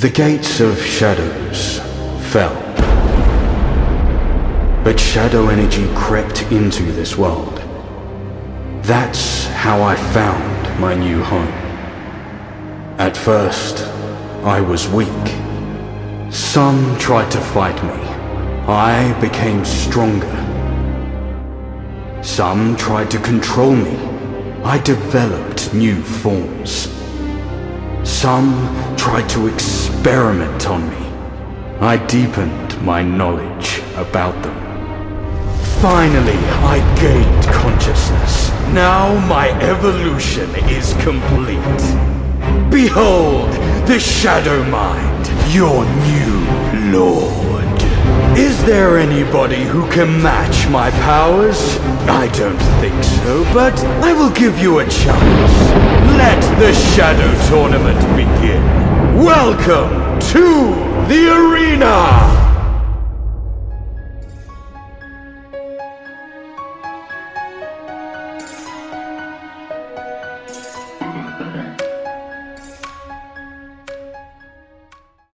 The gates of shadows fell. But shadow energy crept into this world. That's how I found my new home. At first, I was weak. Some tried to fight me. I became stronger. Some tried to control me. I developed new forms. Some tried to experiment on me. I deepened my knowledge about them. Finally, I gained consciousness. Now my evolution is complete. Behold, the Shadow Mind, your new lord. Is there anybody who can match my powers? I don't think so, but I will give you a chance. Let the Shadow Tournament begin. Welcome to the arena!